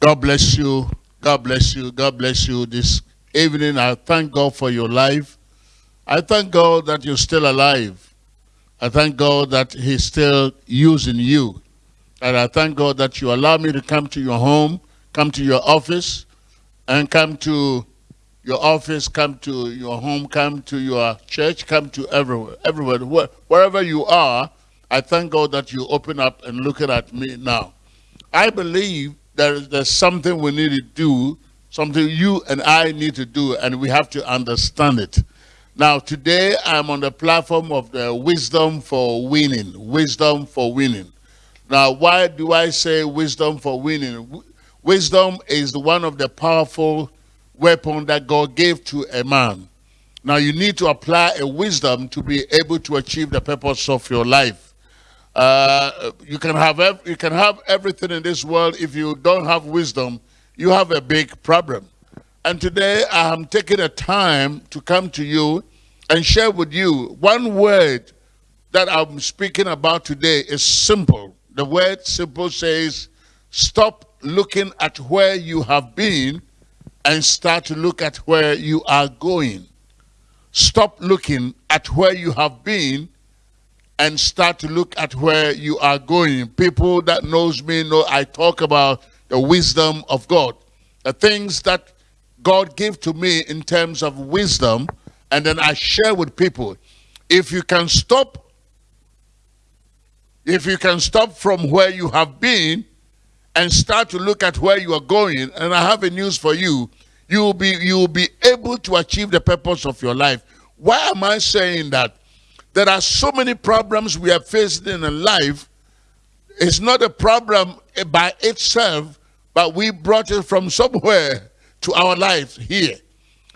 God bless you. God bless you. God bless you this evening. I thank God for your life. I thank God that you're still alive. I thank God that He's still using you. And I thank God that you allow me to come to your home, come to your office, and come to your office, come to your home, come to your church, come to everywhere, everywhere, wherever you are. I thank God that you open up and looking at me now. I believe there, there's something we need to do, something you and I need to do, and we have to understand it. Now, today I'm on the platform of the wisdom for winning. Wisdom for winning. Now, why do I say wisdom for winning? Wisdom is one of the powerful weapon that God gave to a man. Now you need to apply a wisdom to be able to achieve the purpose of your life. Uh, you can have you can have everything in this world. If you don't have wisdom, you have a big problem. And today I am taking a time to come to you and share with you one word that I'm speaking about today is simple. The word simple says, stop looking at where you have been and start to look at where you are going. Stop looking at where you have been and start to look at where you are going. People that knows me know I talk about the wisdom of God. The things that God gave to me in terms of wisdom and then I share with people. If you can stop if you can stop from where you have been and start to look at where you are going, and I have a news for you, you will be you will be able to achieve the purpose of your life. Why am I saying that? There are so many problems we are facing in life. It's not a problem by itself, but we brought it from somewhere to our life here.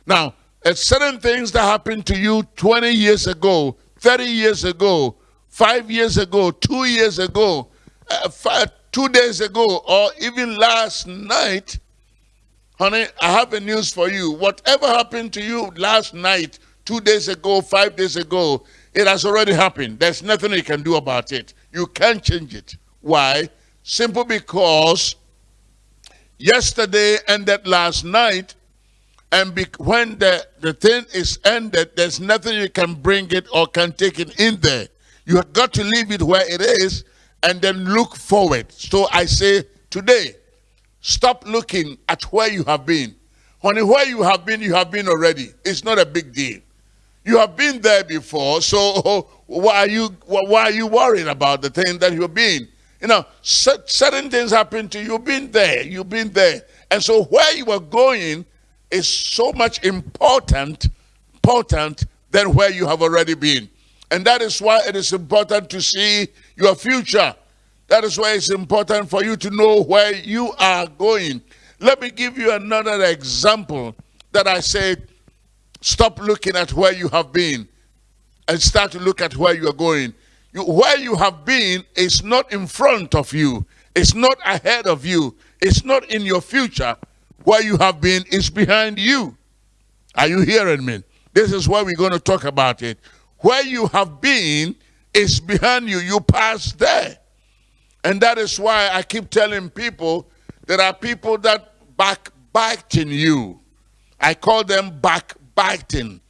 Now, certain things that happened to you 20 years ago, 30 years ago, five years ago, two years ago, uh, five, two days ago, or even last night, honey, I have a news for you. Whatever happened to you last night, two days ago, five days ago, it has already happened. There's nothing you can do about it. You can't change it. Why? Simple because yesterday ended last night, and when the, the thing is ended, there's nothing you can bring it or can take it in there. You have got to leave it where it is and then look forward. So I say today, stop looking at where you have been. Honey, where you have been, you have been already. It's not a big deal. You have been there before, so oh, why are you why are you worried about the thing that you've been? You know, certain things happen to you. You've been there. You've been there, and so where you are going is so much important, important than where you have already been. And that is why it is important to see your future. That is why it's important for you to know where you are going. Let me give you another example that I said, stop looking at where you have been and start to look at where you are going. You, where you have been is not in front of you. It's not ahead of you. It's not in your future. Where you have been is behind you. Are you hearing me? This is why we're going to talk about it. Where you have been is behind you. You passed there. And that is why I keep telling people there are people that backbiting you. I call them backbiting.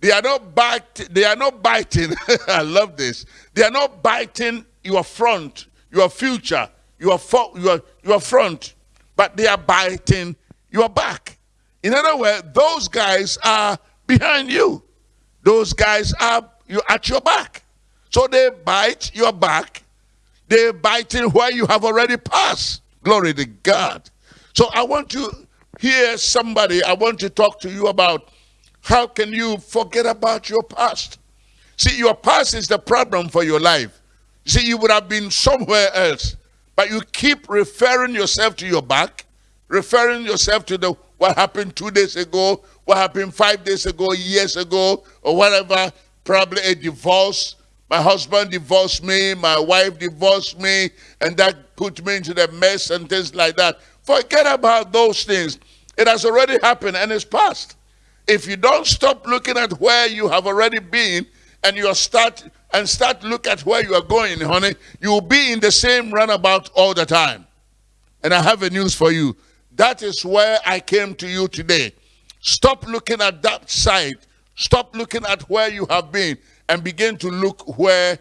They are not biting. they are not biting. I love this. They are not biting your front, your future, your your your front, but they are biting your back. In other words, those guys are behind you. Those guys are you at your back. So they bite your back. They're biting where you have already passed. Glory to God. So I want to hear somebody, I want to talk to you about how can you forget about your past? See, your past is the problem for your life. See, you would have been somewhere else, but you keep referring yourself to your back, referring yourself to the what happened two days ago, what happened five days ago, years ago, or whatever, probably a divorce. My husband divorced me, my wife divorced me, and that put me into the mess and things like that. Forget about those things. It has already happened and it's past. If you don't stop looking at where you have already been and you start and start look at where you are going, honey, you will be in the same runabout all the time. And I have a news for you. That is where I came to you today. Stop looking at that side. Stop looking at where you have been and begin to look where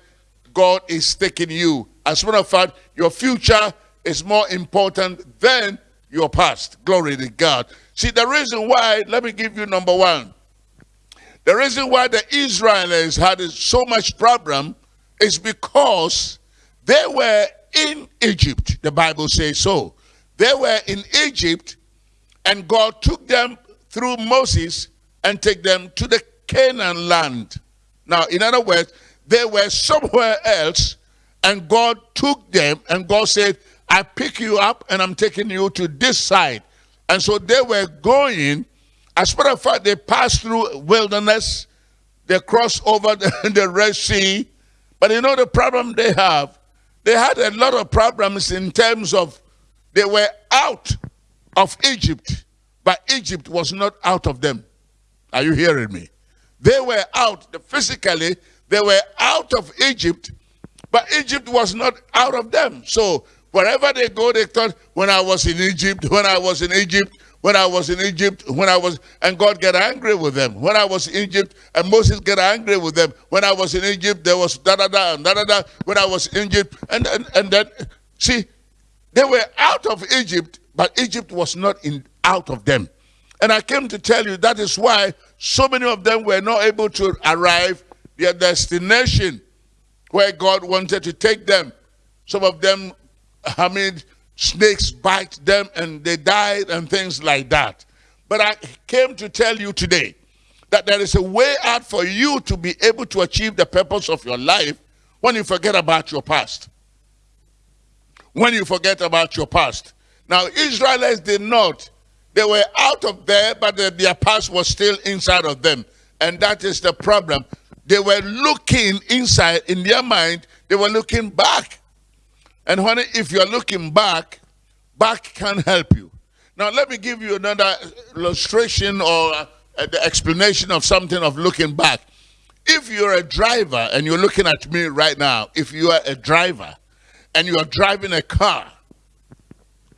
God is taking you. As a matter of fact, your future is more important than your past. Glory to God. See, the reason why, let me give you number one. The reason why the Israelites had so much problem is because they were in Egypt. The Bible says so. They were in Egypt and God took them through Moses and take them to the Canaan land. Now, in other words, they were somewhere else and God took them and God said, I pick you up and I'm taking you to this side. And so they were going, as a matter of fact, they passed through wilderness, they crossed over the, the Red Sea. But you know the problem they have? They had a lot of problems in terms of they were out of Egypt, but Egypt was not out of them. Are you hearing me? They were out, physically, they were out of Egypt, but Egypt was not out of them. So wherever they go, they thought, when I was in Egypt, when I was in Egypt, when I was in Egypt, when I was, and God get angry with them. When I was in Egypt, and Moses get angry with them. When I was in Egypt, there was da da da da da da. When I was in Egypt, and and, and then, see, they were out of Egypt, but Egypt was not in out of them. And I came to tell you that is why so many of them were not able to arrive their destination where God wanted to take them. Some of them, I mean, snakes bite them and they died and things like that. But I came to tell you today that there is a way out for you to be able to achieve the purpose of your life when you forget about your past. When you forget about your past. Now, Israelites did not. They were out of there, but their past was still inside of them. And that is the problem. They were looking inside in their mind, they were looking back. And honey, if you're looking back, back can help you. Now, let me give you another illustration or uh, the explanation of something of looking back. If you're a driver and you're looking at me right now, if you are a driver and you are driving a car,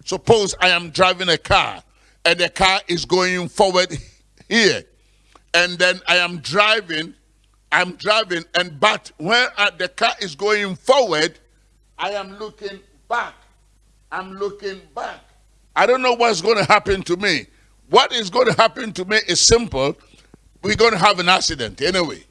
suppose I am driving a car and the car is going forward here, and then I am driving I'm driving, and but when uh, the car is going forward, I am looking back. I'm looking back. I don't know what's going to happen to me. What is going to happen to me is simple. We're going to have an accident anyway.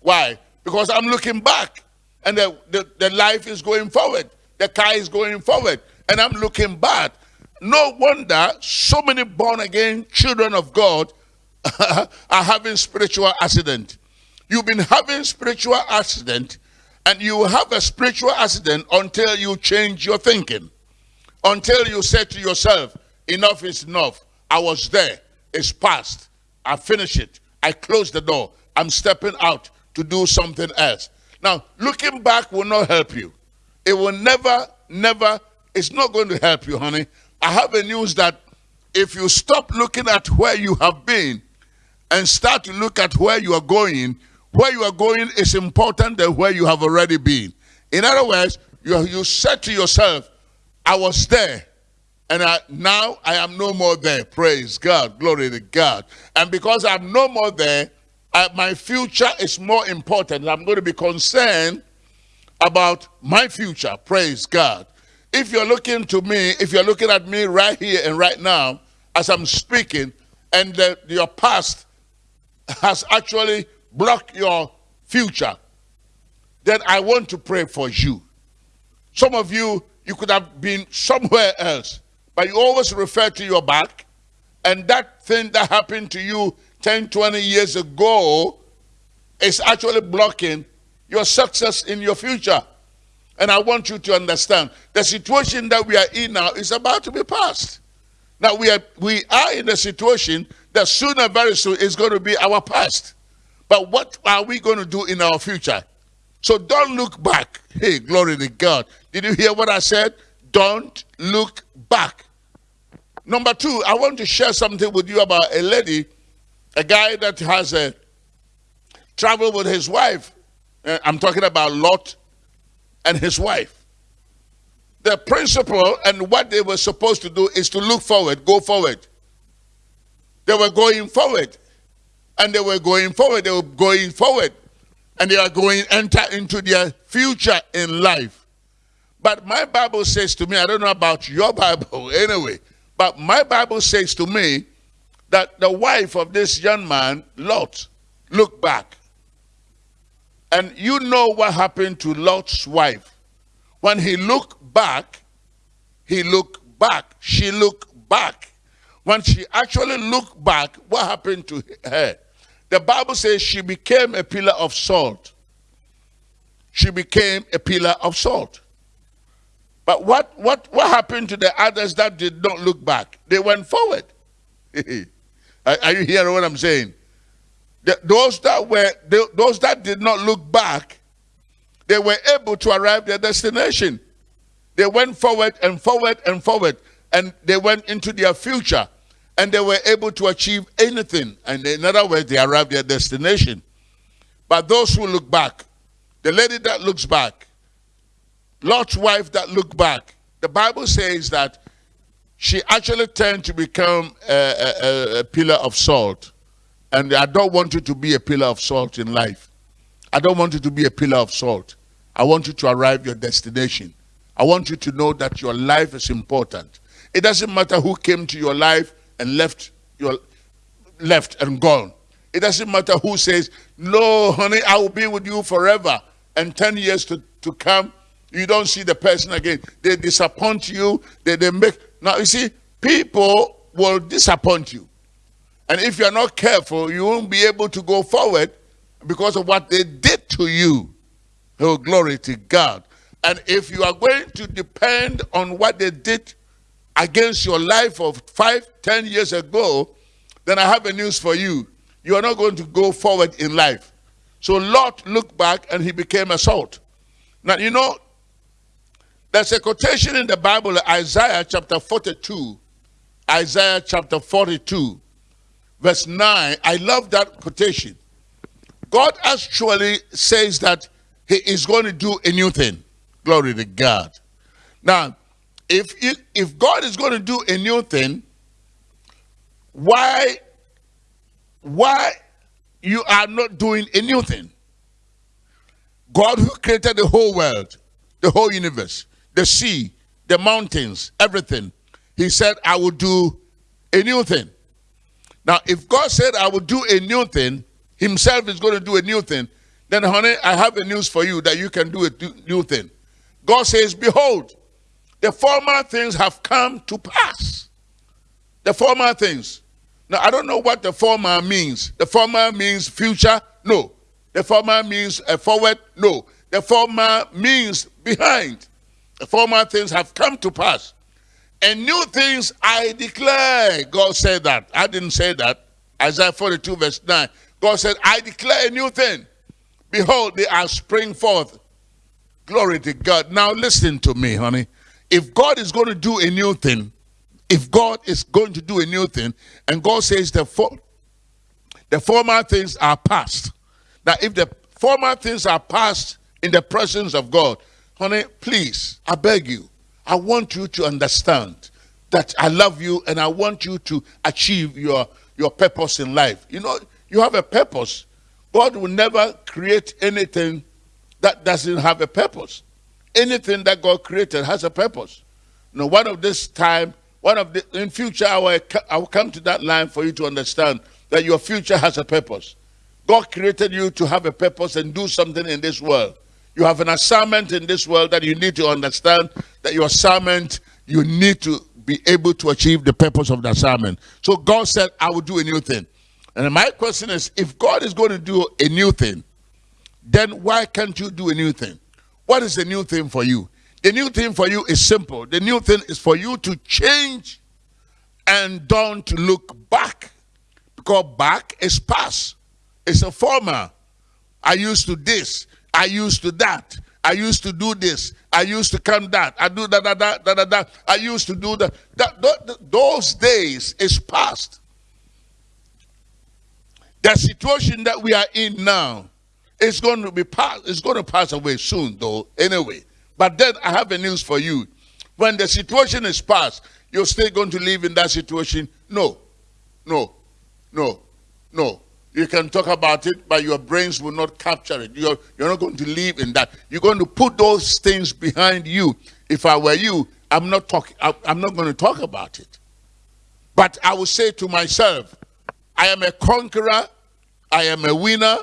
Why? Because I'm looking back, and the, the, the life is going forward. The car is going forward, and I'm looking back. No wonder so many born again children of God are having spiritual accident. You've been having spiritual accident and you have a spiritual accident until you change your thinking. Until you say to yourself, enough is enough. I was there. It's past. I finished it. I closed the door. I'm stepping out to do something else. Now, looking back will not help you. It will never, never, it's not going to help you, honey. I have a news that if you stop looking at where you have been and start to look at where you are going, where you are going is important than where you have already been. In other words, you, you said to yourself, I was there, and I, now I am no more there. Praise God. Glory to God. And because I'm no more there, I, my future is more important. I'm going to be concerned about my future. Praise God. If you're looking to me, if you're looking at me right here and right now, as I'm speaking, and the, your past has actually block your future, then I want to pray for you. Some of you, you could have been somewhere else, but you always refer to your back, and that thing that happened to you 10, 20 years ago is actually blocking your success in your future. And I want you to understand the situation that we are in now is about to be passed. Now we are we are in a situation that sooner very soon is going to be our past. But what are we going to do in our future? So don't look back. Hey, glory to God. Did you hear what I said? Don't look back. Number two, I want to share something with you about a lady, a guy that has a travel with his wife. Uh, I'm talking about Lot and his wife. the principle and what they were supposed to do is to look forward, go forward. They were going forward. And they were going forward. They were going forward. And they are going enter into their future in life. But my Bible says to me, I don't know about your Bible anyway, but my Bible says to me that the wife of this young man, Lot, looked back. And you know what happened to Lot's wife. When he looked back, he looked back. She looked back. When she actually looked back, what happened to her? The Bible says she became a pillar of salt. She became a pillar of salt. But what, what, what happened to the others that did not look back? They went forward. are, you hearing what I'm saying? The, those that were those that did not look back, they were able to arrive their destination. They went forward and forward and forward, and they went into their future, and they were able to achieve anything. And in other words, they arrived their destination. But those who look back, the lady that looks back, Lot's wife that looked back, the Bible says that she actually turned to become a, a, a pillar of salt. And I don't want you to be a pillar of salt in life. I don't want you to be a pillar of salt. I want you to arrive your destination. I want you to know that your life is important. It doesn't matter who came to your life and left your left and gone. It doesn't matter who says, No, honey, I will be with you forever. And 10 years to, to come, you don't see the person again. They disappoint you. They, they make now you see, people will disappoint you. And if you're not careful, you won't be able to go forward because of what they did to you. Oh, glory to God. And if you are going to depend on what they did against your life of five, ten years ago, then I have a news for you. You are not going to go forward in life. So Lot looked back and he became a salt. Now, you know, there's a quotation in the Bible, Isaiah chapter 42, Isaiah chapter 42, verse 9. I love that quotation. God actually says that he is going to do a new thing. Glory to God. Now, if, if God is going to do a new thing, why, why you are not doing a new thing? God who created the whole world, the whole universe, the sea, the mountains, everything. He said, I will do a new thing. Now, if God said, I will do a new thing, himself is going to do a new thing, then, honey, I have a news for you that you can do a new thing. God says, Behold, the former things have come to pass. The former things. Now, I don't know what the former means. The former means future? No. The former means a forward? No. The former means behind. The former things have come to pass. And new things I declare. God said that. I didn't say that. Isaiah 42, verse 9. God said, I declare a new thing. Behold, they are spring forth. Glory to God. Now listen to me, honey. If God is going to do a new thing, if God is going to do a new thing, and God says the, for, the former things are past. Now, if the former things are past in the presence of God, honey, please, I beg you, I want you to understand that I love you and I want you to achieve your, your purpose in life. You know, you have a purpose. God will never create anything that doesn't have a purpose. Anything that God created has a purpose. Now, one of this time, one of the in future, I will, I will come to that line for you to understand that your future has a purpose. God created you to have a purpose and do something in this world. You have an assignment in this world that you need to understand that your assignment, you need to be able to achieve the purpose of the assignment. So God said, I will do a new thing. And my question is, if God is going to do a new thing, then why can't you do a new thing? What is the new thing for you? The new thing for you is simple. The new thing is for you to change and don't look back. Because back is past. It's a former. I used to this. I used to that. I used to do this. I used to come that. I do that, that, that, that, that. I used to do that. that, that those days is past. The situation that we are in now is going to be pass, it's going to pass away soon, though, anyway. But then I have a news for you. When the situation is past, you're still going to live in that situation? No, no, no, no. You can talk about it, but your brains will not capture it. You're, you're not going to live in that. You're going to put those things behind you. If I were you, I'm not talking. I'm not going to talk about it. But I will say to myself, I am a conqueror. I am a winner.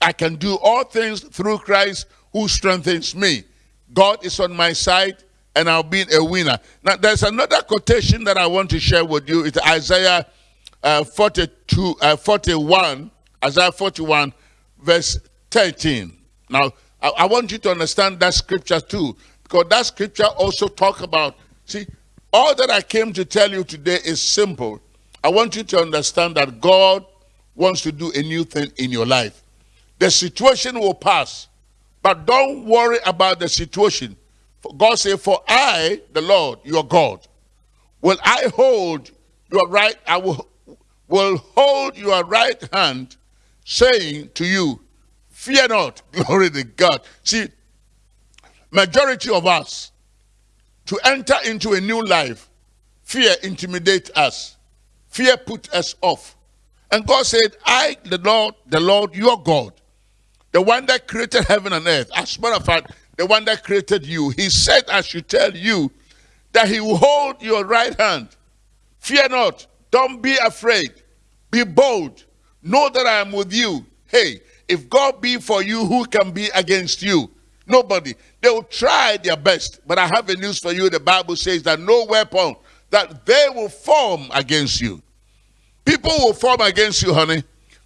I can do all things through Christ who strengthens me. God is on my side and I'll be a winner. Now, there's another quotation that I want to share with you. It's Isaiah uh, 42, uh, 41, Isaiah 41, verse 13. Now, I, I want you to understand that scripture too, because that scripture also talk about, see, all that I came to tell you today is simple. I want you to understand that God wants to do a new thing in your life. The situation will pass, but don't worry about the situation. God said, For I, the Lord, your God, will I hold your right, I will, will hold your right hand, saying to you, Fear not, glory to God. See, majority of us, to enter into a new life, fear intimidate us. Fear put us off. And God said, I, the Lord, the Lord, your God, the one that created heaven and earth, as a matter of fact, the one that created you, he said, I should tell you that he will hold your right hand. Fear not. Don't be afraid. Be bold. Know that I am with you. Hey, if God be for you, who can be against you? Nobody. They will try their best. But I have a news for you. The Bible says that no weapon that they will form against you. People will form against you, honey.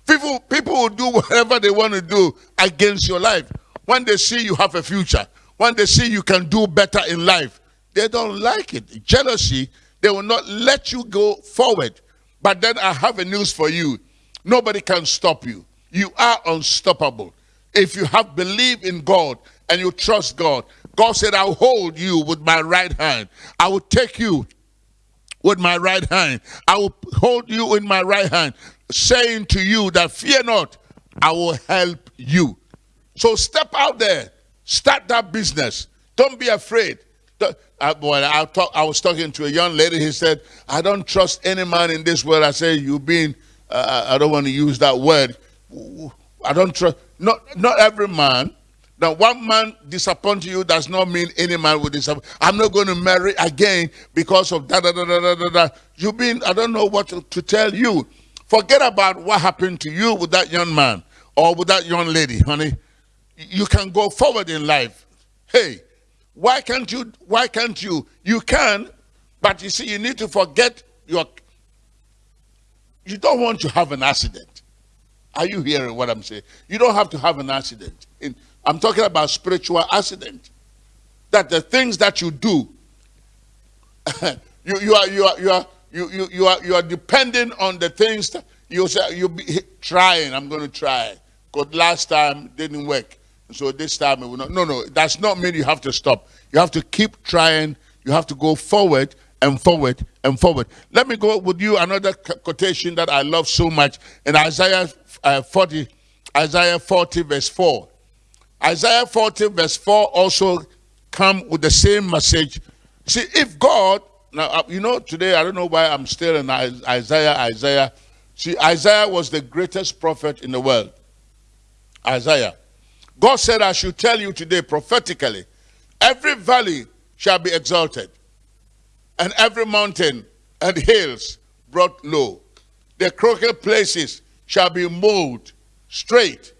People, people will do whatever they want to do against your life. When they see you have a future, when they see you can do better in life, they don't like it. Jealousy, they will not let you go forward. But then I have a news for you. Nobody can stop you. You are unstoppable. If you have believed in God and you trust God, God said, I'll hold you with my right hand. I will take you with my right hand. I will hold you in my right hand, saying to you that fear not, I will help you. So step out there, start that business. Don't be afraid. Uh, boy, I, talk, I was talking to a young lady. He said, I don't trust any man in this world. I said, you've been, uh, I don't want to use that word. I don't trust, not, not every man. Now, one man disappoint you does not mean any man will disappoint. I'm not going to marry again because of da da da da da. da. You've been, I don't know what to, to tell you. Forget about what happened to you with that young man or with that young lady, honey you can go forward in life. Hey, why can't you? Why can't you? You can, but you see, you need to forget your. You don't want to have an accident. Are you hearing what I'm saying? You don't have to have an accident. In, I'm talking about spiritual accident. That the things that you do, you, you are you are you are you, you, you are you are depending on the things that you say you be trying. I'm going to try. Because last time didn't work. So this time it will not. No, no, that's not mean you have to stop. You have to keep trying. You have to go forward and forward and forward. Let me go with you another quotation that I love so much in Isaiah uh, 40, Isaiah 40 verse 4. Isaiah 40 verse 4 also come with the same message. See, if God, now uh, you know today, I don't know why I'm still in Isaiah, Isaiah. See, Isaiah was the greatest prophet in the world. Isaiah. God said, I should tell you today prophetically, every valley shall be exalted, and every mountain and hills brought low. The crooked places shall be mowed straight,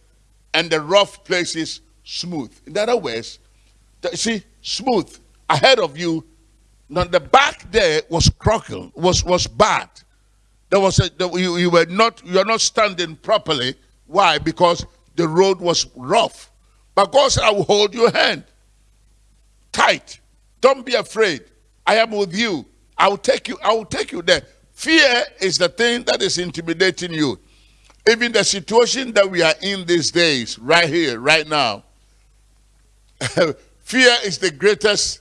and the rough places smooth. In other words, see, smooth ahead of you. Now the back there was crooked, was was bad. There was a, you, you were not you are not standing properly. Why? Because the road was rough. But God said, I will hold your hand tight. Don't be afraid. I am with you. I will take you, I will take you there. Fear is the thing that is intimidating you. Even the situation that we are in these days, right here, right now, fear is the greatest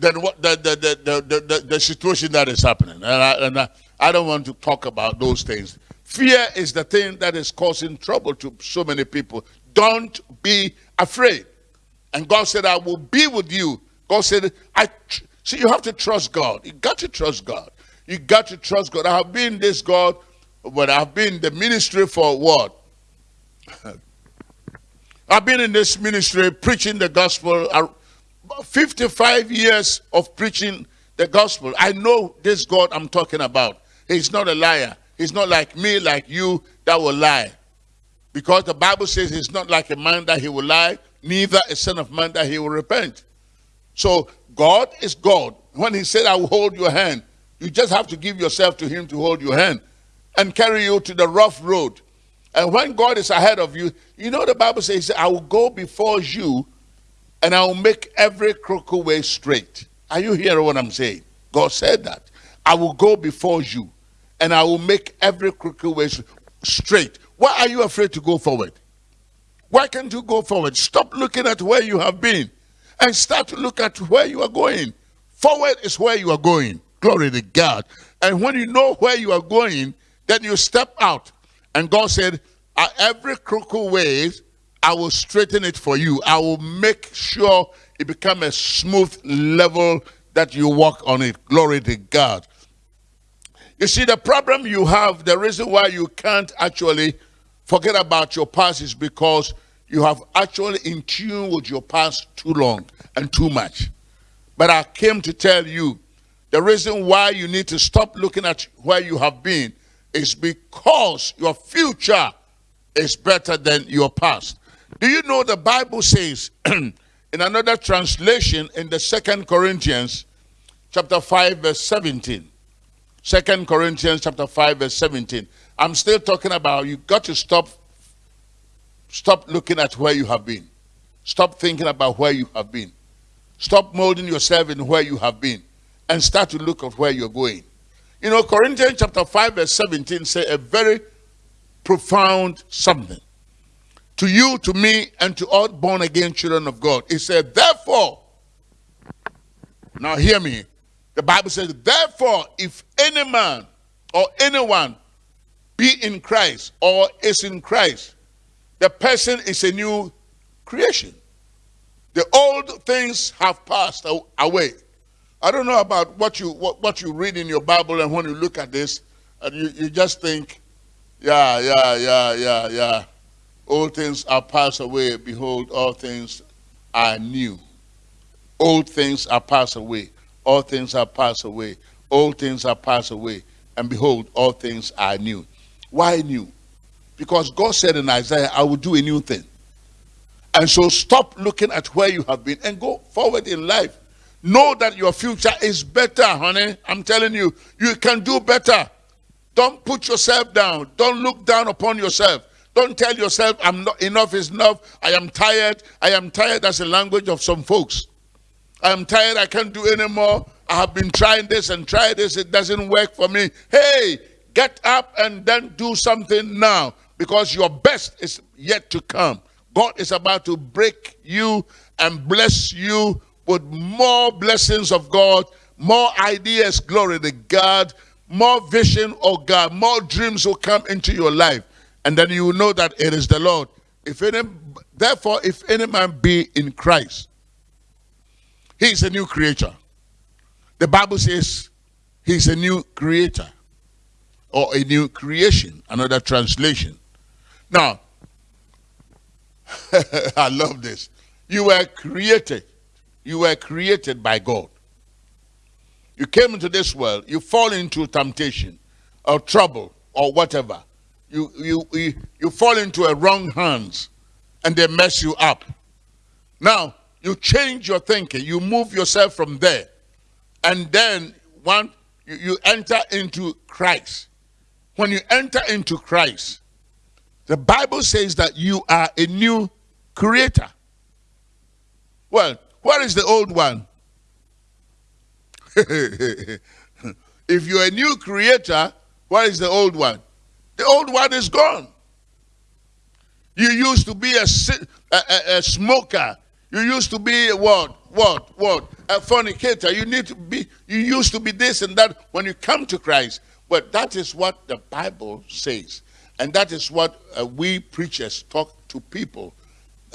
than what the the, the, the, the, the situation that is happening. And, I, and I, I don't want to talk about those things. Fear is the thing that is causing trouble to so many people. Don't be afraid. And God said, I will be with you. God said, I, See, you have to trust God. You got to trust God. You got to trust God. I have been this God, but I've been the ministry for what? I've been in this ministry preaching the gospel. Uh, 55 years of preaching the gospel. I know this God I'm talking about. He's not a liar. He's not like me, like you, that will lie. Because the Bible says he's not like a man that he will lie, neither a son of man that he will repent. So God is God. When he said, I will hold your hand, you just have to give yourself to him to hold your hand and carry you to the rough road. And when God is ahead of you, you know the Bible says, I will go before you and I will make every crooked way straight. Are you hearing what I'm saying? God said that. I will go before you and I will make every crooked way straight. Why are you afraid to go forward? Why can't you go forward? Stop looking at where you have been and start to look at where you are going. Forward is where you are going. Glory to God. And when you know where you are going, then you step out. And God said, At every crooked way, I will straighten it for you. I will make sure it become a smooth level that you walk on it. Glory to God. You see, the problem you have, the reason why you can't actually forget about your past is because you have actually in tune with your past too long and too much. But I came to tell you the reason why you need to stop looking at where you have been is because your future is better than your past. Do you know the Bible says in another translation in the Second Corinthians chapter 5 verse 17. 2 Corinthians chapter 5 verse 17. I'm still talking about you got to stop stop looking at where you have been. Stop thinking about where you have been. Stop molding yourself in where you have been and start to look at where you're going. You know, Corinthians chapter 5 verse 17 say a very profound something. To you, to me, and to all born again children of God. It said, therefore, now hear me. The Bible says, therefore, if any man or anyone be in Christ or is in Christ, the person is a new creation. The old things have passed away. I don't know about what you what, what you read in your Bible and when you look at this, and you, you just think, yeah, yeah, yeah, yeah, yeah. Old things are passed away. Behold, all things are new. Old things are passed away. All things are passed away. Old things are passed away. And behold, all things are new. Why new? Because God said in Isaiah, I will do a new thing. And so stop looking at where you have been and go forward in life. Know that your future is better, honey. I'm telling you, you can do better. Don't put yourself down. Don't look down upon yourself. Don't tell yourself, I'm not enough is enough. I am tired. I am tired. That's the language of some folks. I am tired. I can't do anymore. I have been trying this and try this. It doesn't work for me. Hey, get up and then do something now because your best is yet to come. God is about to break you and bless you with more blessings of God, more ideas, glory to God, more vision, oh God, more dreams will come into your life. And then you will know that it is the Lord. If any, therefore, if any man be in Christ, he is a new creature. The Bible says he's a new creator or a new creation, another translation. Now, I love this. You were created you were created by God. You came into this world, you fall into temptation or trouble or whatever. You, you, you, you fall into a wrong hands and they mess you up. Now, you change your thinking. You move yourself from there. And then one, you, you enter into Christ. When you enter into Christ, the Bible says that you are a new creator. Well, where is the old one? if you're a new creator, where is the old one? The old one is gone. You used to be a, a, a smoker. You used to be a what? What? What? A fornicator. You need to be, you used to be this and that when you come to Christ. But that is what the Bible says. And that is what uh, we preachers talk to people.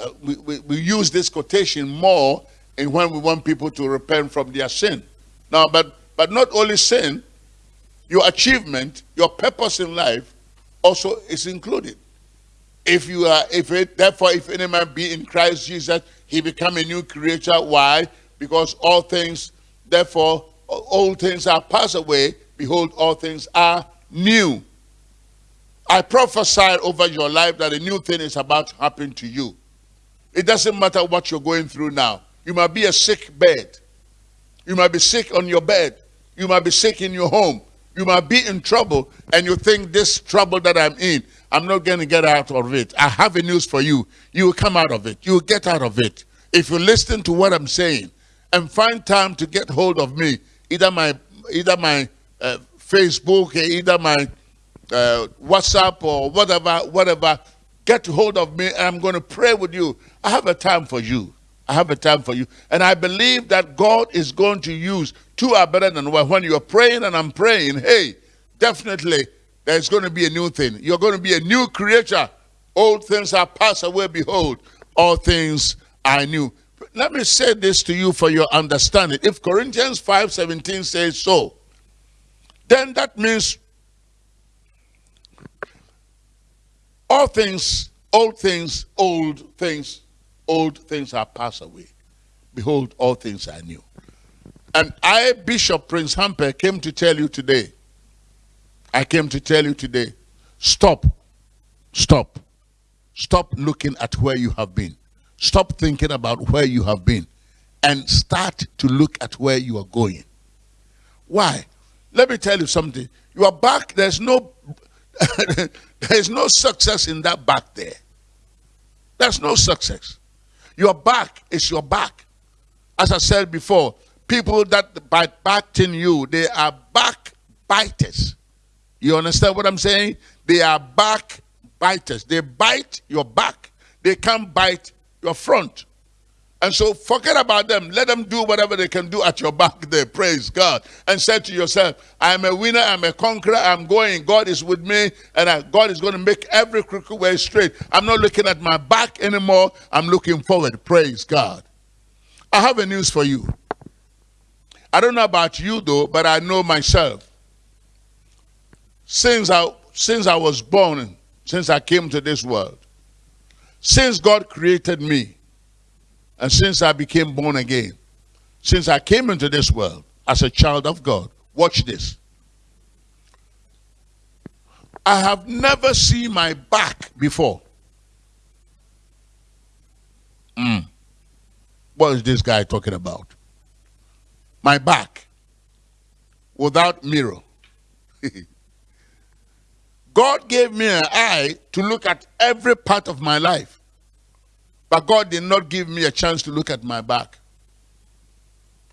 Uh, we, we, we use this quotation more and when we want people to repent from their sin. Now, but but not only sin, your achievement, your purpose in life also is included. If you are, if it, therefore, if any man be in Christ Jesus, he become a new creature. Why? Because all things, therefore, all things are passed away. Behold, all things are new. I prophesy over your life that a new thing is about to happen to you. It doesn't matter what you're going through now. You might be a sick bed. You might be sick on your bed. You might be sick in your home. You might be in trouble and you think this trouble that I'm in, I'm not going to get out of it. I have a news for you. You will come out of it. You will get out of it. If you listen to what I'm saying and find time to get hold of me, either my either my uh, Facebook, either my uh, WhatsApp or whatever, whatever, get hold of me and I'm going to pray with you. I have a time for you. I have a time for you. And I believe that God is going to use two are better than one. When you're praying and I'm praying, hey, definitely there's going to be a new thing. You're going to be a new creature. Old things are passed away. Behold, all things are new. Let me say this to you for your understanding. If Corinthians 5.17 says so, then that means all things, old things, old things old things are passed away. Behold, all things are new. And I, Bishop Prince Hamper, came to tell you today, I came to tell you today, stop, stop, stop looking at where you have been. Stop thinking about where you have been and start to look at where you are going. Why? Let me tell you something. You are back, there's no there's no success in that back there. There's no success. Your back is your back. As I said before, people that bite back in you, they are backbiters. You understand what I'm saying? They are backbiters. They bite your back. They can't bite your front. And so forget about them. Let them do whatever they can do at your back there. Praise God. And say to yourself, I'm a winner, I'm a conqueror, I'm going. God is with me, and I, God is going to make every crooked way straight. I'm not looking at my back anymore. I'm looking forward. Praise God. I have a news for you. I don't know about you though, but I know myself. Since I, since I was born, since I came to this world, since God created me, and since I became born again, since I came into this world as a child of God, watch this. I have never seen my back before. Mm. What is this guy talking about? My back without mirror. God gave me an eye to look at every part of my life. But God did not give me a chance to look at my back.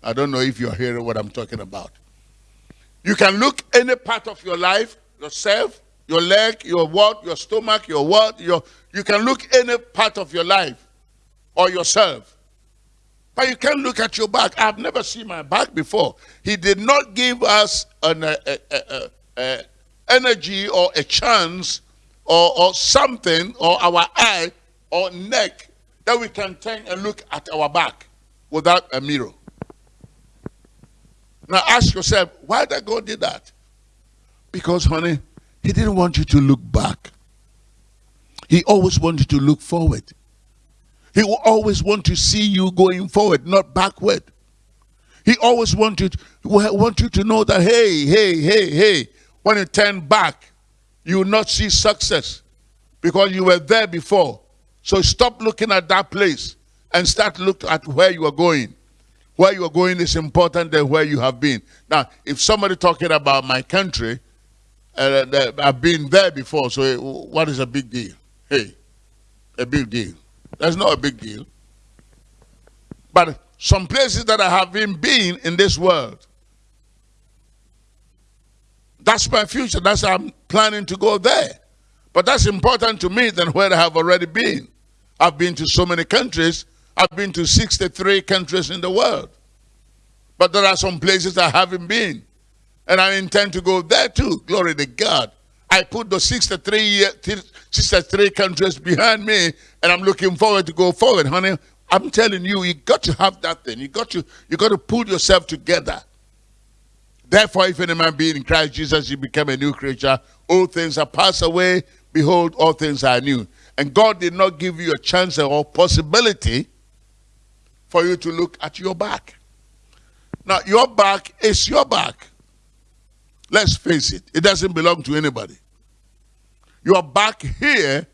I don't know if you're hearing what I'm talking about. You can look any part of your life, yourself, your leg, your what, your stomach, your what, your you can look any part of your life or yourself. But you can't look at your back. I've never seen my back before. He did not give us an a, a, a, energy or a chance or, or something or our eye or neck that we can turn and look at our back without a mirror. Now ask yourself, why did God did that? Because, honey, he didn't want you to look back. He always wanted to look forward. He will always want to see you going forward, not backward. He always wanted want you to know that, hey, hey, hey, hey, when you turn back, you will not see success because you were there before. So stop looking at that place and start look at where you are going. Where you are going is important than where you have been. Now, if somebody talking about my country, uh, I've been there before, so what is a big deal? Hey, a big deal. That's not a big deal. But some places that I have been been in this world, that's my future. That's I'm planning to go there. But that's important to me than where I have already been. I've been to so many countries. I've been to 63 countries in the world. But there are some places I haven't been. And I intend to go there too. Glory to God. I put the 63, 63 countries behind me and I'm looking forward to go forward, honey. I'm telling you, you got to have that thing. You got to, you got to pull yourself together. Therefore, if any man be in Christ Jesus, he became a new creature. All things are passed away. Behold, all things are new. And God did not give you a chance or possibility for you to look at your back. Now, your back is your back. Let's face it, it doesn't belong to anybody. Your back here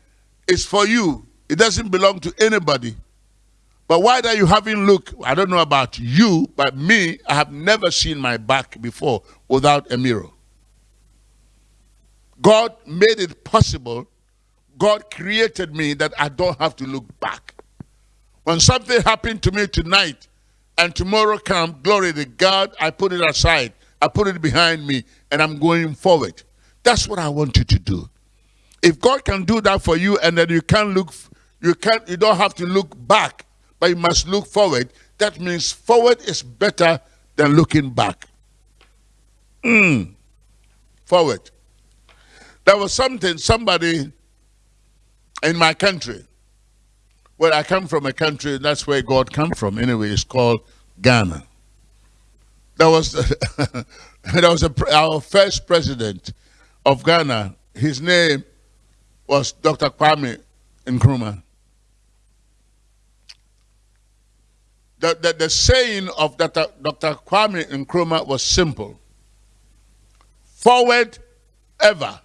is for you. It doesn't belong to anybody. But why that you haven't looked, I don't know about you, but me, I have never seen my back before without a mirror. God made it possible. God created me that I don't have to look back. When something happened to me tonight and tomorrow come, glory to God, I put it aside. I put it behind me and I'm going forward. That's what I want you to do. If God can do that for you and then you can't look, you can't, you don't have to look back, but you must look forward. That means forward is better than looking back. Mm. Forward. There was something, somebody in my country, well, I come from a country, that's where God come from anyway, it's called Ghana. That was, there was a, our first president of Ghana, his name was Dr. Kwame Nkrumah. The, the, the saying of Dr. Dr. Kwame Nkrumah was simple. Forward ever,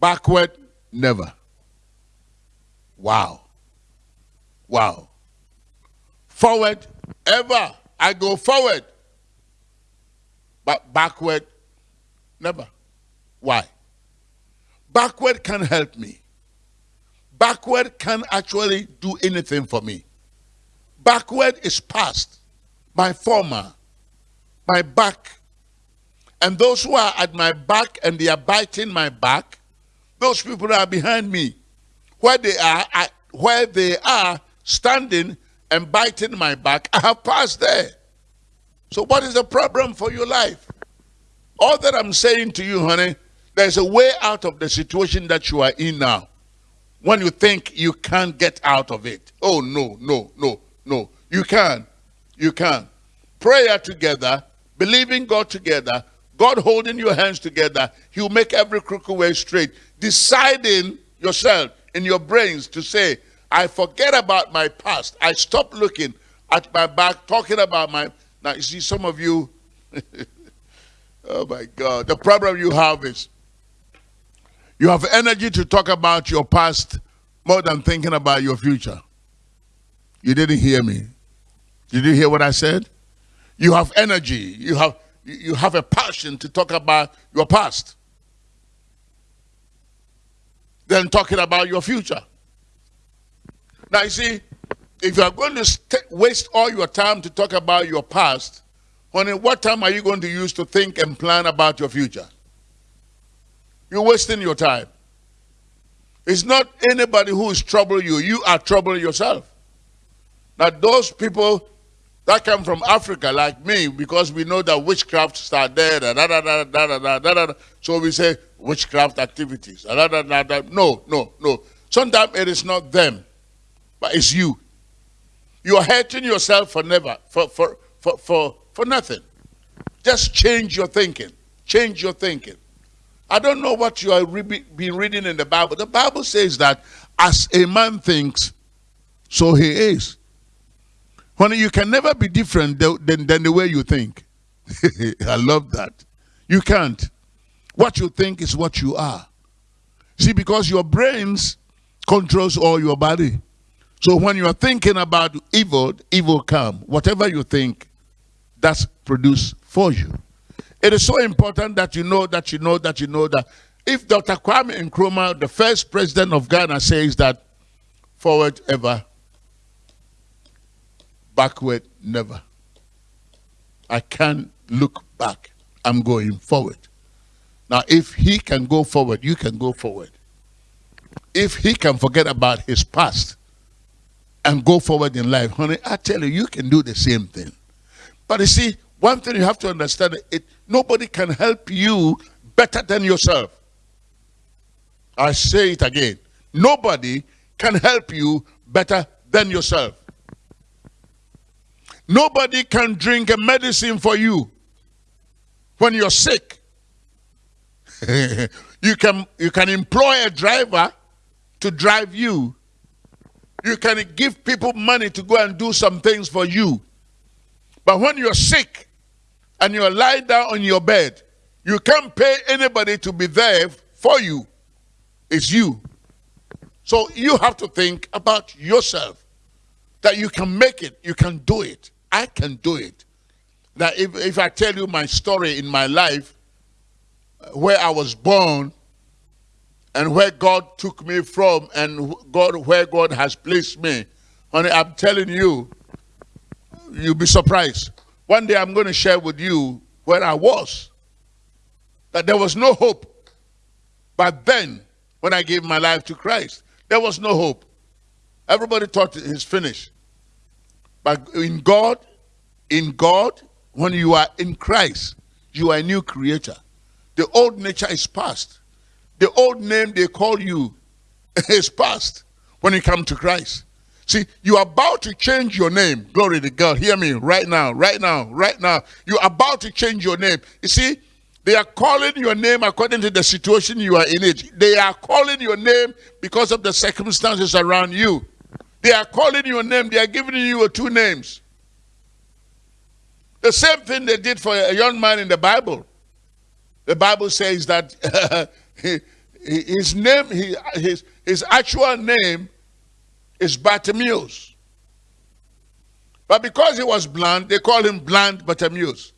backward never. Wow. Wow. Forward ever. I go forward. But backward never. Why? Backward can help me. Backward can actually do anything for me. Backward is past, my former, my back. And those who are at my back and they are biting my back, those people are behind me. Where they are, I, where they are standing and biting my back, I have passed there. So what is the problem for your life? All that I'm saying to you, honey, there's a way out of the situation that you are in now. When you think you can't get out of it. Oh, no, no, no, no. You can. You can. Prayer together, believing God together, God holding your hands together, He'll make every crooked way straight. Deciding yourself in your brains to say, I forget about my past. I stop looking at my back, talking about my. Now, you see, some of you, oh my God, the problem you have is you have energy to talk about your past more than thinking about your future. You didn't hear me. Did you hear what I said? You have energy. You have you have a passion to talk about your past. Then talking about your future. Now you see, if you are going to waste all your time to talk about your past, honey, what time are you going to use to think and plan about your future? You're wasting your time. It's not anybody who is troubling you. You are troubling yourself. Now, those people that come from Africa, like me, because we know that witchcraft start there, da, da, da, da, da, da, da, so we say witchcraft activities. Da, da, da, da. No, no, no. Sometimes it is not them, but it's you. You are hurting yourself for never, for, for, for, for, for nothing. Just change your thinking. Change your thinking. I don't know what you have re been reading in the Bible. The Bible says that as a man thinks, so he is. Honey, you can never be different than, than the way you think. I love that. You can't. What you think is what you are. See, because your brains controls all your body. So when you are thinking about evil, evil come. Whatever you think, that's produced for you. It is so important that you know that you know that you know that if Dr. Kwame Nkrumah, the first president of Ghana, says that forward ever, backward never. I can't look back. I'm going forward. Now, if he can go forward, you can go forward. If he can forget about his past and go forward in life, honey, I tell you, you can do the same thing. But you see, one thing you have to understand, it nobody can help you better than yourself. I say it again. Nobody can help you better than yourself. Nobody can drink a medicine for you. When you're sick, you can you can employ a driver to drive you. You can give people money to go and do some things for you. But when you're sick and you're lying down on your bed, you can't pay anybody to be there for you. It's you. So you have to think about yourself that you can make it, you can do it. I can do it. That if, if I tell you my story in my life, where I was born and where God took me from and God where God has placed me, honey, I'm telling you, you'll be surprised. One day I'm going to share with you where I was. That there was no hope. But then, when I gave my life to Christ, there was no hope. Everybody thought it's finished. But in God, in God, when you are in Christ, you are a new creator. The old nature is past. The old name they call you is past when you come to Christ. See, you are about to change your name. Glory to God. Hear me right now, right now, right now. You're about to change your name. You see, they are calling your name according to the situation you are in it. They are calling your name because of the circumstances around you. They are calling your name. They are giving you two names. The same thing they did for a young man in the Bible. The Bible says that his name, his, his actual name is Bartimaeus. But because he was blind, they call him blind Bartimaeus.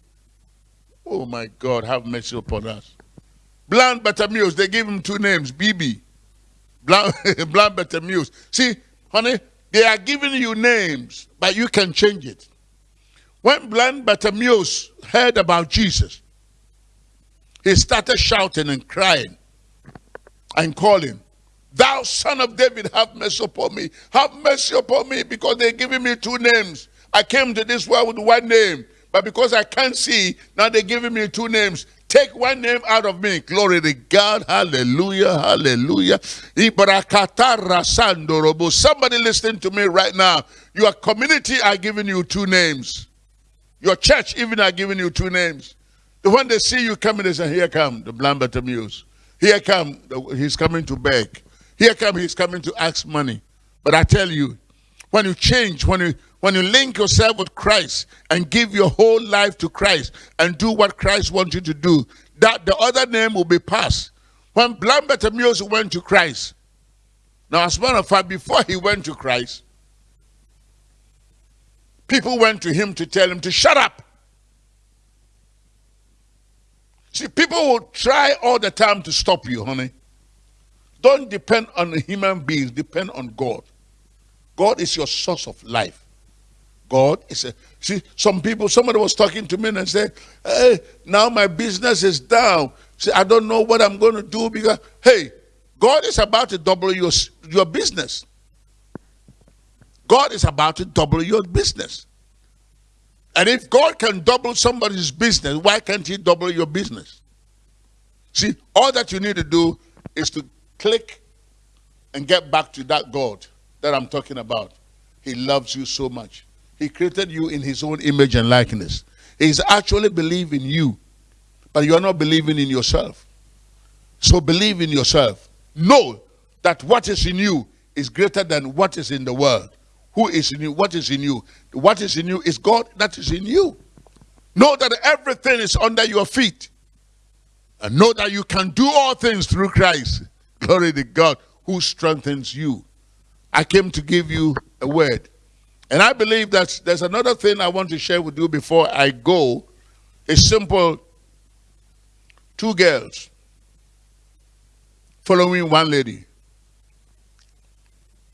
Oh my God, have mercy upon us. Blind Bartimaeus, they give him two names, BB. Blind, blind Bartimaeus. See, honey, they are giving you names, but you can change it. When blind Bartimaeus heard about Jesus, he started shouting and crying and calling, Thou son of David, have mercy upon me. Have mercy upon me because they're giving me two names. I came to this world with one name, but because I can't see, now they're giving me two names. Take one name out of me. Glory to God. Hallelujah. Hallelujah. Somebody listening to me right now. Your community are giving you two names. Your church even are giving you two names. The when they see you coming, they say, here come the blind Bartimaeus. Here come, he's coming to beg. Here come, he's coming to ask money. But I tell you, when you change, when you when you link yourself with Christ and give your whole life to Christ and do what Christ wants you to do, that the other name will be passed. When blind Bartimaeus went to Christ, now as a matter of fact, before he went to Christ, people went to him to tell him to shut up. See, people will try all the time to stop you, honey. Don't depend on human beings, depend on God. God is your source of life. God is a see some people somebody was talking to me and said, Hey, now my business is down. See, I don't know what I'm going to do because hey, God is about to double your your business. God is about to double your business. And if God can double somebody's business, why can't he double your business? See, all that you need to do is to click and get back to that God that I'm talking about. He loves you so much. He created you in his own image and likeness. He's actually believing in you, but you're not believing in yourself. So believe in yourself. Know that what is in you is greater than what is in the world. Who is in you? What is in you? What is in you is God that is in you. Know that everything is under your feet. And know that you can do all things through Christ. Glory to God who strengthens you. I came to give you a word. And I believe that there's another thing I want to share with you before I go. A simple two girls following one lady.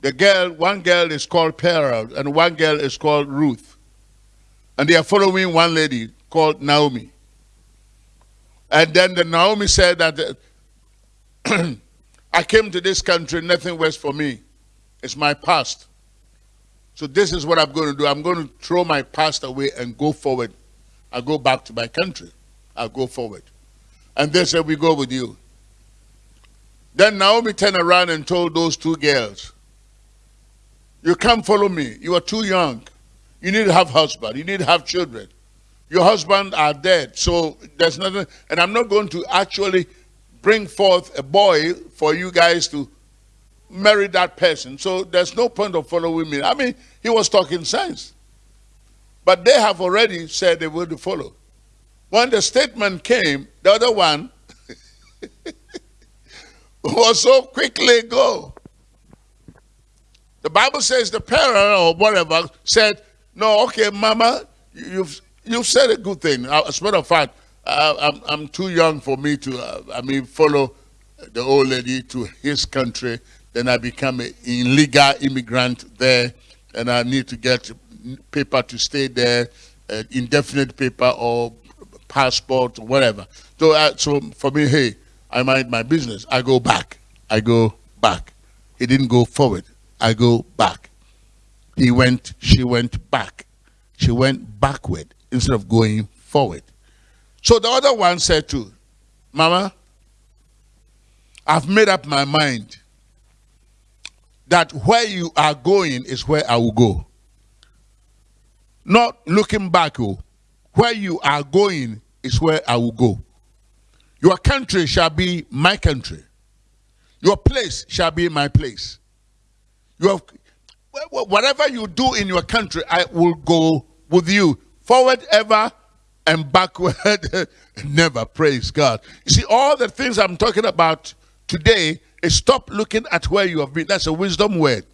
The girl, one girl is called Pearl, and one girl is called Ruth. And they are following one lady called Naomi. And then the Naomi said that I came to this country, nothing was for me. It's my past. So this is what I'm going to do. I'm going to throw my past away and go forward. I'll go back to my country. I'll go forward. And they said, we go with you. Then Naomi turned around and told those two girls, you can't follow me. You are too young. You need to have husband. You need to have children. your husband are dead. So there's nothing, and I'm not going to actually bring forth a boy for you guys to marry that person. So there's no point of following me. I mean, he was talking sense. But they have already said they will to follow. When the statement came, the other one was so quickly go. The Bible says the parent or whatever said, no, okay, mama, you've, you've said a good thing. Uh, as a matter of fact, uh, I'm, I'm too young for me to, uh, I mean, follow the old lady to his country. Then I become an illegal immigrant there, and I need to get paper to stay there, uh, indefinite paper or passport or whatever. So, uh, so for me, hey, I mind my business. I go back. I go back. He didn't go forward. I go back. He went, she went back. She went backward instead of going forward. So the other one said to, Mama, I've made up my mind that where you are going is where I will go. Not looking back, oh, where you are going is where I will go. Your country shall be my country. Your place shall be my place. You have, whatever you do in your country, I will go with you. Forward ever and backward never. Praise God. You see, all the things I'm talking about today is stop looking at where you have been. That's a wisdom word.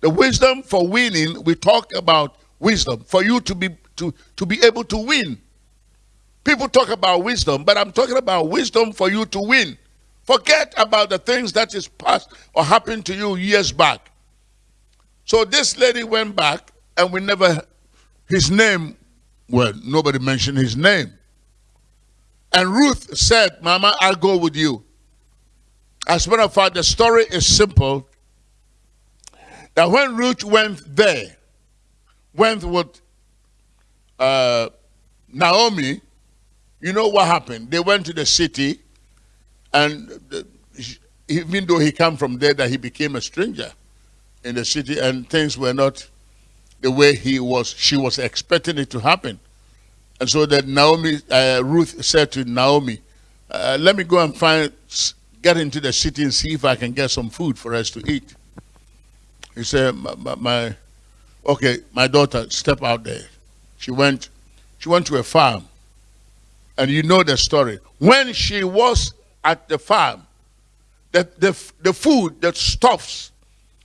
The wisdom for winning, we talk about wisdom. For you to be to, to be able to win. People talk about wisdom, but I'm talking about wisdom for you to win. Forget about the things that is past or happened to you years back. So this lady went back and we never, his name, well, nobody mentioned his name. And Ruth said, Mama, I'll go with you. As a matter of fact, the story is simple. That when Ruth went there, went with uh, Naomi, you know what happened? They went to the city, and the, even though he came from there, that he became a stranger in the city and things were not the way he was she was expecting it to happen and so that naomi uh, ruth said to naomi uh, let me go and find get into the city and see if i can get some food for us to eat he said my, my, my okay my daughter step out there she went she went to a farm and you know the story when she was at the farm the, the, the food the stuffs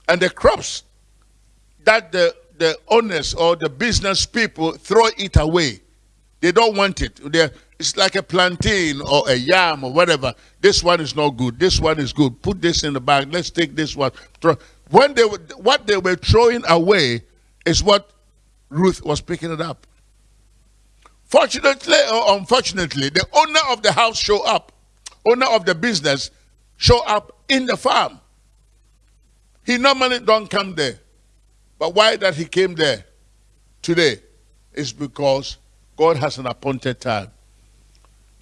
and the crops that the, the owners or the business people throw it away. They don't want it. They're, it's like a plantain or a yam or whatever. This one is not good. This one is good. Put this in the bag. Let's take this one. When they were, what they were throwing away is what Ruth was picking it up. Fortunately or unfortunately, the owner of the house show up. Owner of the business show up in the farm. He normally don't come there. But why that he came there today is because God has an appointed time.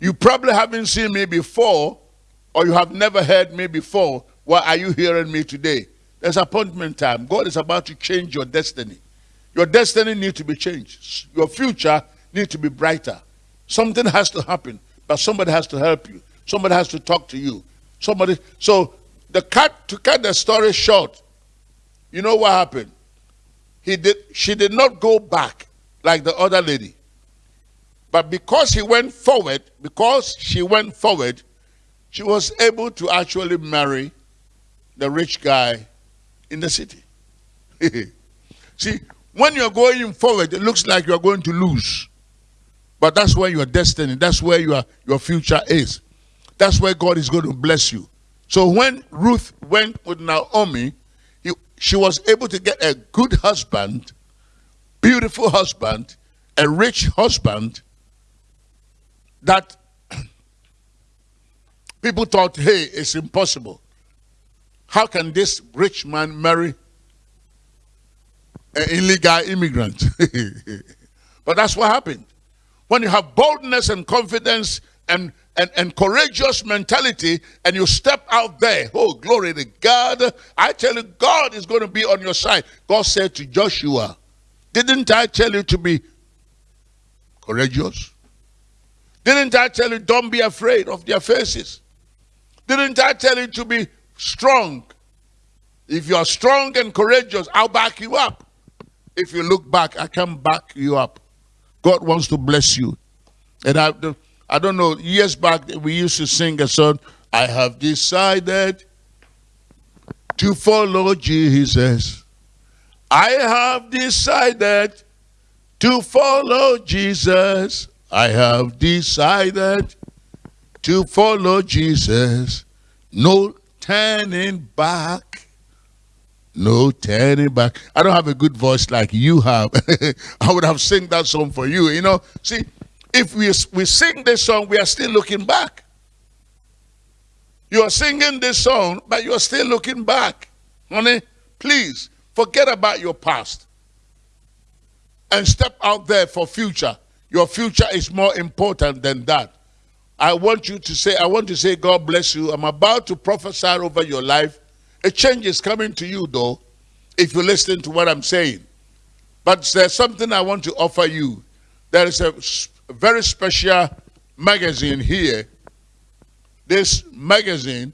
You probably haven't seen me before or you have never heard me before. Why are you hearing me today? There's appointment time. God is about to change your destiny. Your destiny needs to be changed. Your future needs to be brighter. Something has to happen, but somebody has to help you. Somebody has to talk to you. Somebody. So the cut to cut the story short, you know what happened? He did she did not go back like the other lady. But because he went forward, because she went forward, she was able to actually marry the rich guy in the city. See, when you're going forward, it looks like you're going to lose. But that's where your destiny, that's where your, your future is. That's where God is going to bless you. So when Ruth went with Naomi, he, she was able to get a good husband, beautiful husband, a rich husband that people thought, hey, it's impossible. How can this rich man marry an illegal immigrant? but that's what happened. When you have boldness and confidence and and, and courageous mentality and you step out there, oh, glory to God. I tell you, God is going to be on your side. God said to Joshua, Didn't I tell you to be courageous? Didn't I tell you don't be afraid of their faces? Didn't I tell you to be strong? If you are strong and courageous, I'll back you up. If you look back, I can back you up. God wants to bless you. And I, I don't know, years back, we used to sing a song, I have decided to follow Jesus. I have decided to follow Jesus. I have decided to follow Jesus. No turning back. No turning back. I don't have a good voice like you have. I would have sing that song for you. You know, see, if we, we sing this song, we are still looking back. You are singing this song, but you are still looking back. Honey, please forget about your past and step out there for future. Your future is more important than that. I want you to say, I want to say, God bless you. I'm about to prophesy over your life. A change is coming to you, though, if you listen to what I'm saying. But there's something I want to offer you. There is a very special magazine here. This magazine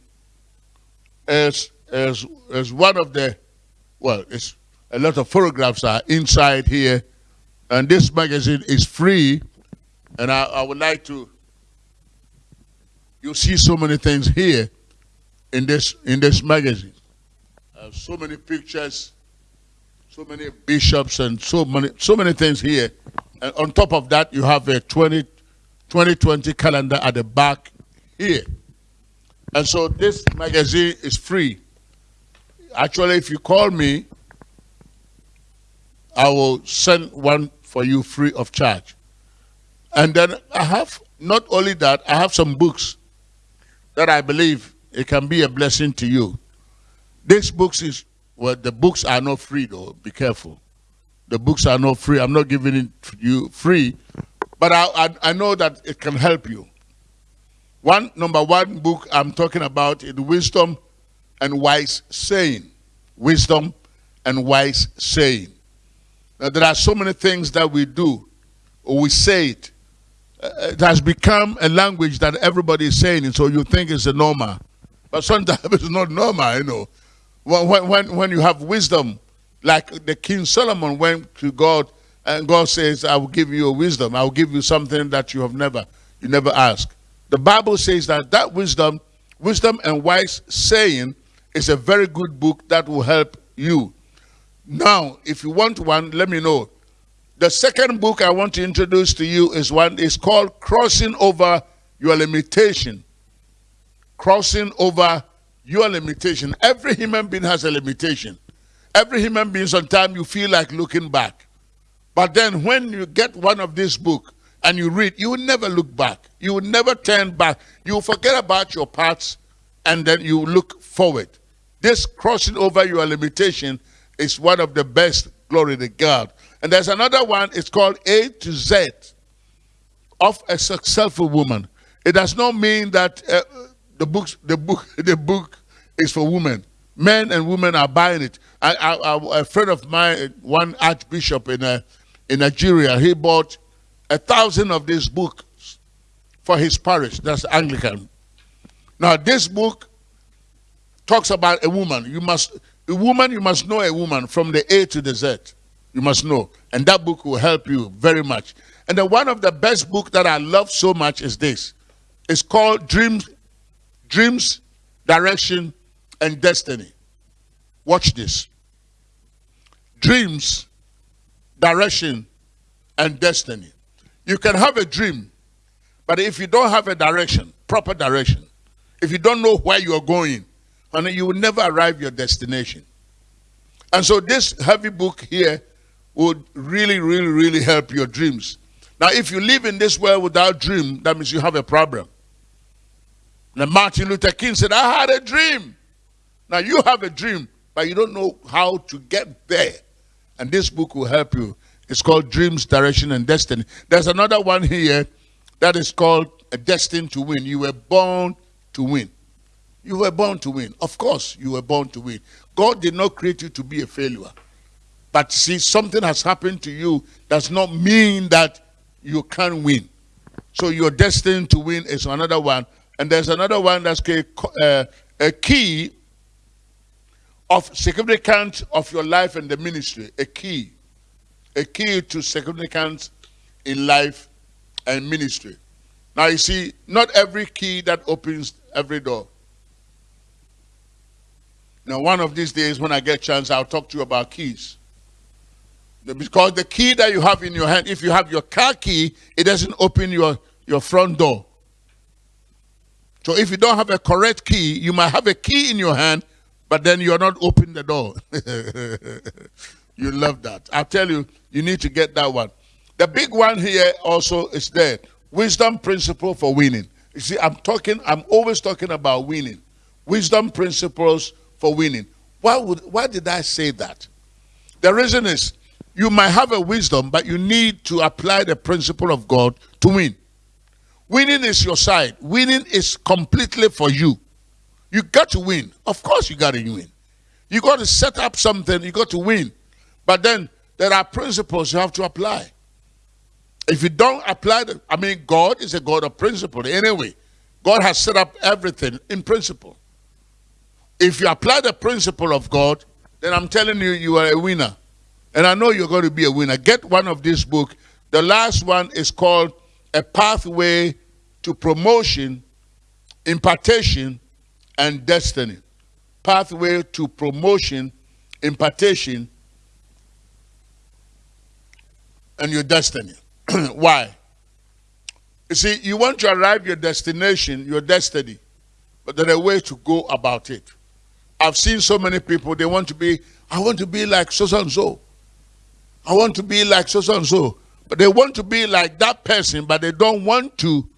is, is, is one of the, well, it's a lot of photographs are inside here and this magazine is free. And I, I would like to, you see so many things here in this, in this magazine. Uh, so many pictures, so many bishops and so many, so many things here. And on top of that, you have a 20, 2020 calendar at the back here. And so this magazine is free. Actually, if you call me, I will send one for you free of charge. And then I have, not only that, I have some books that I believe it can be a blessing to you. These books is, well, the books are not free though, be careful. The books are not free. I'm not giving it to you free, but I, I, I know that it can help you. One, number one book I'm talking about is Wisdom and Wise Saying. Wisdom and Wise Saying. Now, there are so many things that we do, or we say it. Uh, it has become a language that everybody is saying, and so you think it's a normal. But sometimes it's not normal, you know. When, when, when you have wisdom, like the King Solomon went to God, and God says, I will give you a wisdom. I will give you something that you have never, you never asked. The Bible says that that wisdom, wisdom and wise saying is a very good book that will help you now, if you want one, let me know. The second book I want to introduce to you is one is called Crossing Over Your Limitation. Crossing over your limitation. Every human being has a limitation. Every human being, sometimes you feel like looking back. But then when you get one of these books and you read, you will never look back. You will never turn back. You will forget about your past and then you look forward. This crossing over your limitation is one of the best, glory to God. And there's another one, it's called A to Z of a successful woman. It does not mean that uh, the books, the book, the book is for women. Men and women are buying it. I, I, I, a friend of mine, one archbishop in, uh, in Nigeria, he bought a thousand of these books for his parish. That's Anglican. Now, this book talks about a woman. You must a woman, you must know a woman from the A to the Z. You must know. And that book will help you very much. And then one of the best books that I love so much is this. It's called Dreams, Dreams, Direction, and Destiny. Watch this. Dreams, direction, and destiny. You can have a dream, but if you don't have a direction, proper direction, if you don't know where you are going, and you will never arrive your destination. And so this heavy book here would really, really, really help your dreams. Now, if you live in this world without dream, that means you have a problem. Now, Martin Luther King said, I had a dream. Now, you have a dream, but you don't know how to get there. And this book will help you. It's called Dreams, Direction, and Destiny. There's another one here that is called A Destined to Win. You were born to win. You were born to win. Of course, you were born to win. God did not create you to be a failure. But see, something has happened to you does not mean that you can win. So you're destined to win is another one. And there's another one that's a, uh, a key of significance of your life and the ministry. A key. A key to significance in life and ministry. Now you see, not every key that opens every door. Now one of these days when I get a chance, I'll talk to you about keys. Because the key that you have in your hand, if you have your car key, it doesn't open your, your front door. So if you don't have a correct key, you might have a key in your hand, but then you're not opening the door. you love that. I tell you, you need to get that one. The big one here also is there. Wisdom principle for winning. You see, I'm talking, I'm always talking about winning. Wisdom principles for winning. Why would why did I say that? The reason is you might have a wisdom, but you need to apply the principle of God to win. Winning is your side. Winning is completely for you. You got to win. Of course you got to win. You got to set up something, you got to win. But then there are principles you have to apply. If you don't apply the, I mean, God is a God of principle. Anyway, God has set up everything in principle. If you apply the principle of God, then I'm telling you, you are a winner. And I know you're going to be a winner. Get one of these books. The last one is called A Pathway to Promotion, Impartation, and Destiny. Pathway to Promotion, Impartation, and your destiny. Why? You see, you want to arrive your destination, your destiny, but there a way to go about it. I've seen so many people, they want to be, I want to be like so and so. I want to be like so and so. But they want to be like that person, but they don't want to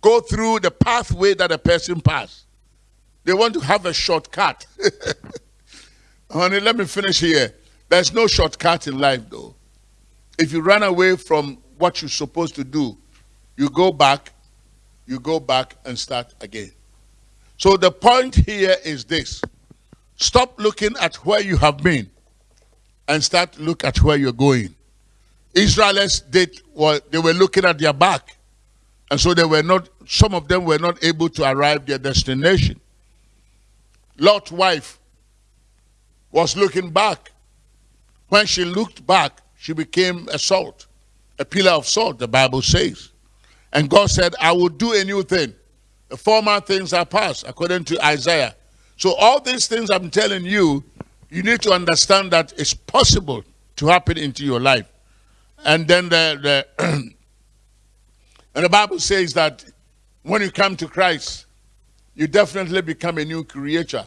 go through the pathway that a person passed. They want to have a shortcut. Honey, let me finish here. There's no shortcut in life, though. If you run away from what you're supposed to do, you go back, you go back and start again. So the point here is this. Stop looking at where you have been and start look at where you're going. Israelites did well, they were looking at their back. And so they were not, some of them were not able to arrive their destination. Lot's wife was looking back. When she looked back, she became a salt, a pillar of salt, the Bible says. And God said, I will do a new thing. Former things are past, according to Isaiah. So all these things I'm telling you, you need to understand that it's possible to happen into your life. And then the, the and the Bible says that when you come to Christ, you definitely become a new creature.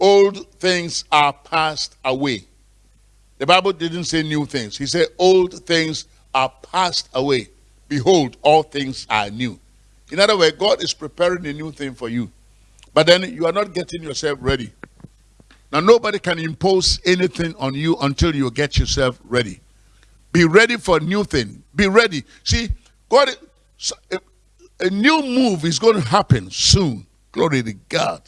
Old things are passed away. The Bible didn't say new things. He said old things are passed away. Behold, all things are new. In other words, God is preparing a new thing for you. But then you are not getting yourself ready. Now, nobody can impose anything on you until you get yourself ready. Be ready for a new thing. Be ready. See, God, a new move is going to happen soon. Glory to God.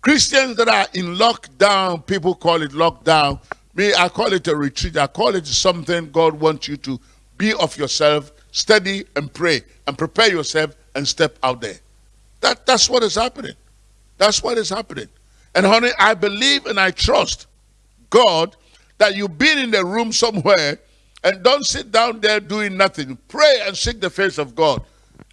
Christians that are in lockdown, people call it lockdown. Me, I call it a retreat. I call it something God wants you to be of yourself, study and pray, and prepare yourself and step out there. That, that's what is happening. That's what is happening. And honey, I believe and I trust God that you've been in the room somewhere and don't sit down there doing nothing. Pray and seek the face of God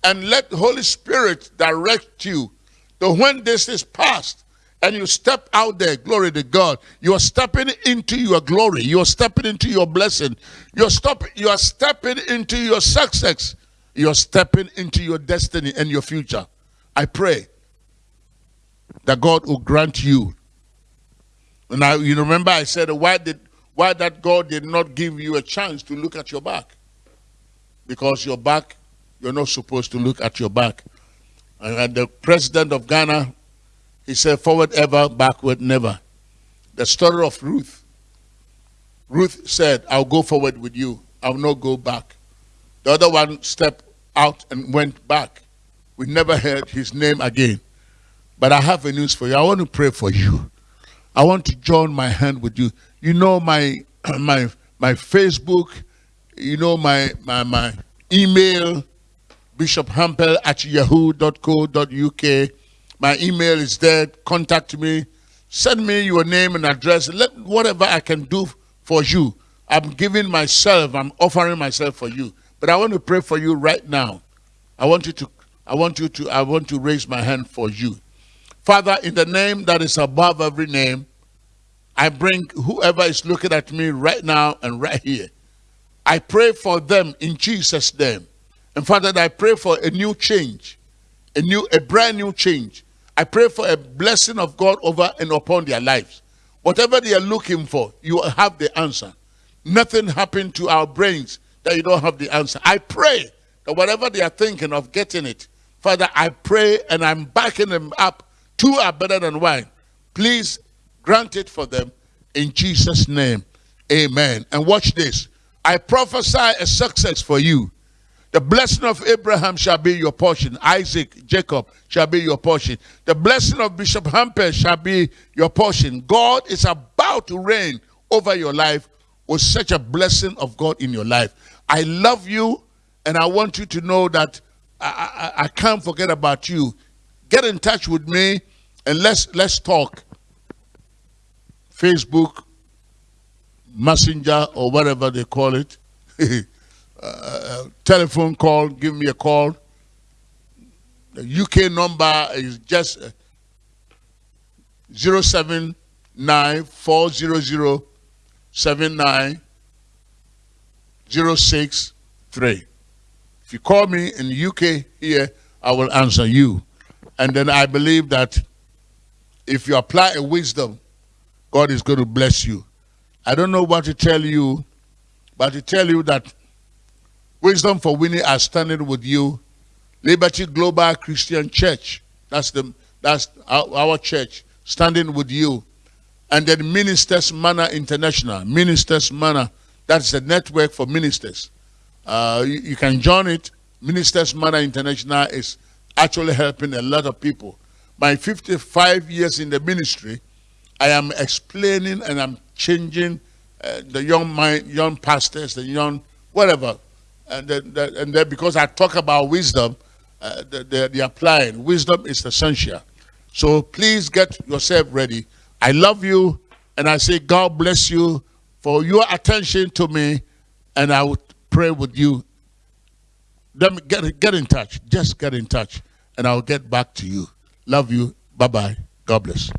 and let the Holy Spirit direct you to when this is past and you step out there, glory to God. You are stepping into your glory. You are stepping into your blessing. You're stop, you are stepping into your success. You're stepping into your destiny and your future. I pray that God will grant you. And I, you remember I said, why did why that God did not give you a chance to look at your back? Because your back, you're not supposed to look at your back. And the president of Ghana, he said, forward ever, backward never. The story of Ruth. Ruth said, I'll go forward with you. I'll not go back. The other one stepped out and went back. We never heard his name again. But I have a news for you. I want to pray for you. I want to join my hand with you. You know my my my Facebook, you know my my my email Bishop Hampel at yahoo.co.uk. My email is there. Contact me. Send me your name and address. Let whatever I can do for you. I'm giving myself, I'm offering myself for you. But I want to pray for you right now. I want you to I want you to I want to raise my hand for you. Father, in the name that is above every name, I bring whoever is looking at me right now and right here. I pray for them in Jesus' name. And Father, I pray for a new change, a new, a brand new change. I pray for a blessing of God over and upon their lives. Whatever they are looking for, you have the answer. Nothing happened to our brains that you don't have the answer. I pray that whatever they are thinking of getting it, Father, I pray and I'm backing them up. Two are better than one. Please grant it for them in Jesus' name. Amen. And watch this. I prophesy a success for you. The blessing of Abraham shall be your portion. Isaac, Jacob shall be your portion. The blessing of Bishop Hampel shall be your portion. God is about to reign over your life was such a blessing of God in your life. I love you, and I want you to know that I, I, I can't forget about you. Get in touch with me, and let's let's talk. Facebook, Messenger, or whatever they call it. uh, telephone call, give me a call. The UK number is just uh, zero seven nine four zero zero. 79063. If you call me in the UK here, I will answer you. And then I believe that if you apply a wisdom, God is going to bless you. I don't know what to tell you, but to tell you that Wisdom for Winning are standing with you. Liberty Global Christian Church, that's, the, that's our, our church, standing with you. And then Ministers Manor International, Ministers Manor, that's the network for ministers. Uh, you, you can join it. Ministers Manor International is actually helping a lot of people. My 55 years in the ministry, I am explaining and I'm changing uh, the young mind, young pastors, the young whatever and then, and then because I talk about wisdom, uh, they're, they're applying. Wisdom is essential. So please get yourself ready. I love you, and I say God bless you for your attention to me, and I would pray with you. Then get, get in touch. Just get in touch, and I'll get back to you. Love you. Bye-bye. God bless.